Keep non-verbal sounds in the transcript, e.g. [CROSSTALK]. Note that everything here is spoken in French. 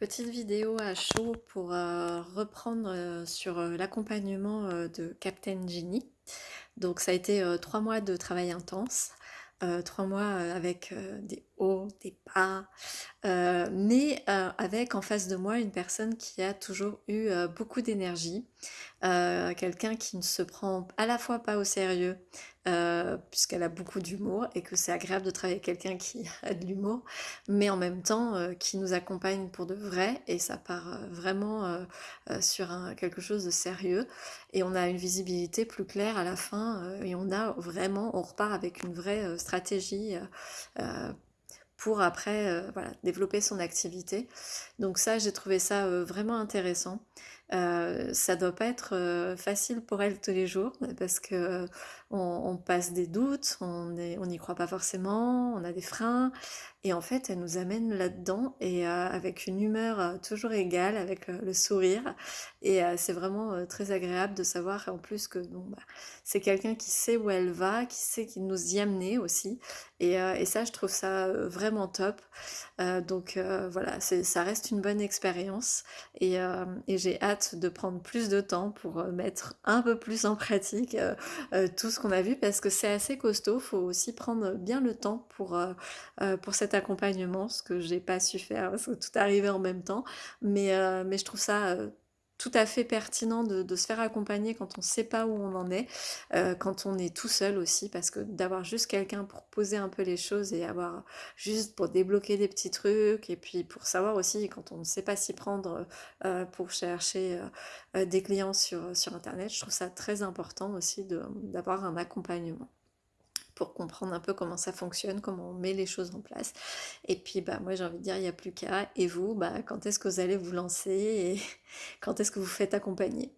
Petite vidéo à chaud pour euh, reprendre euh, sur euh, l'accompagnement de Captain Genie. Donc ça a été trois mois de travail intense, trois mois avec des hauts, des bas, mais avec en face de moi une personne qui a toujours eu beaucoup d'énergie, quelqu'un qui ne se prend à la fois pas au sérieux, euh, puisqu'elle a beaucoup d'humour et que c'est agréable de travailler avec quelqu'un qui [LAUGHS] a de l'humour, mais en même temps euh, qui nous accompagne pour de vrai et ça part euh, vraiment sur quelque chose de sérieux et on a une visibilité plus claire à la fin et on a vraiment, on repart avec une vraie stratégie pour après voilà, développer son activité. Donc ça, j'ai trouvé ça vraiment intéressant. Euh, ça doit pas être euh, facile pour elle tous les jours parce que on, passe des doutes, on n'y croit pas forcément, on a des freins. Et en fait elle nous amène là-dedans et euh, avec une humeur toujours égale, avec le sourire. Et c'est vraiment très agréable de savoir en plus que bah, c'est quelqu'un qui sait où elle va, qui sait qui nous y amener aussi. Et, ça je trouve ça vraiment top. donc voilà, ça reste une bonne expérience. Et j'ai hâte de prendre plus de temps pour euh, mettre un peu plus en pratique euh, euh, tout ce qu'on a vu parce que c'est assez costaud. Faut aussi prendre bien le temps pour, pour cet accompagnement, ce que j'ai pas su faire parce que tout arrivait en même temps. Mais, mais je trouve ça tout à fait pertinent de, se faire accompagner quand on ne sait pas où on en est, euh, quand on est tout seul aussi, parce que d'avoir juste quelqu'un pour poser un peu les choses et avoir juste pour débloquer des petits trucs, et puis pour savoir aussi quand on ne sait pas s'y prendre euh, pour chercher euh, des clients sur, sur Internet, je trouve ça très important aussi d'avoir un accompagnement pour comprendre un peu comment ça fonctionne, comment on met les choses en place. Et puis bah moi j'ai envie de dire il n'y a plus qu'à. Et vous, bah, quand est-ce que vous allez vous lancer et [LAUGHS] quand est-ce que vous faites accompagner?